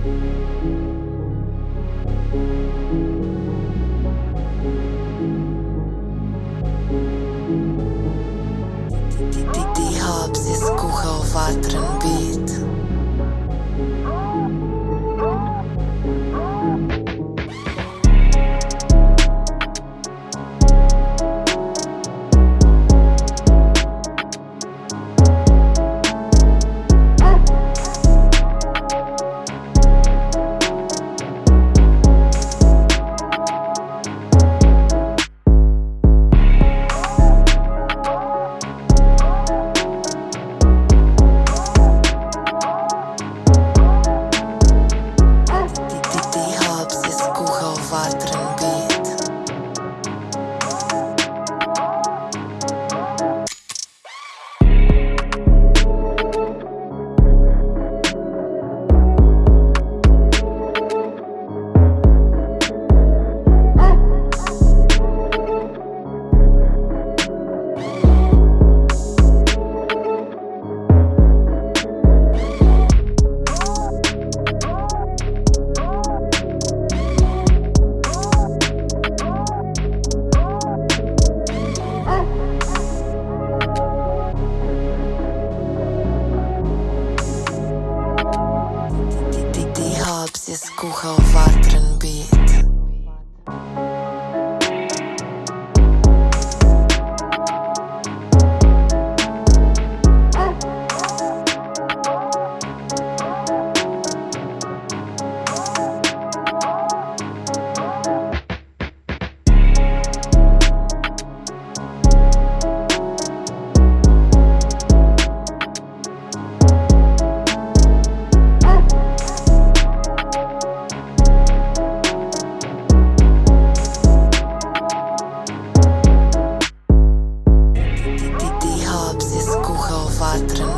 Die Hobbs is kuchał watryn bit watryn bit is watryn bit atrás.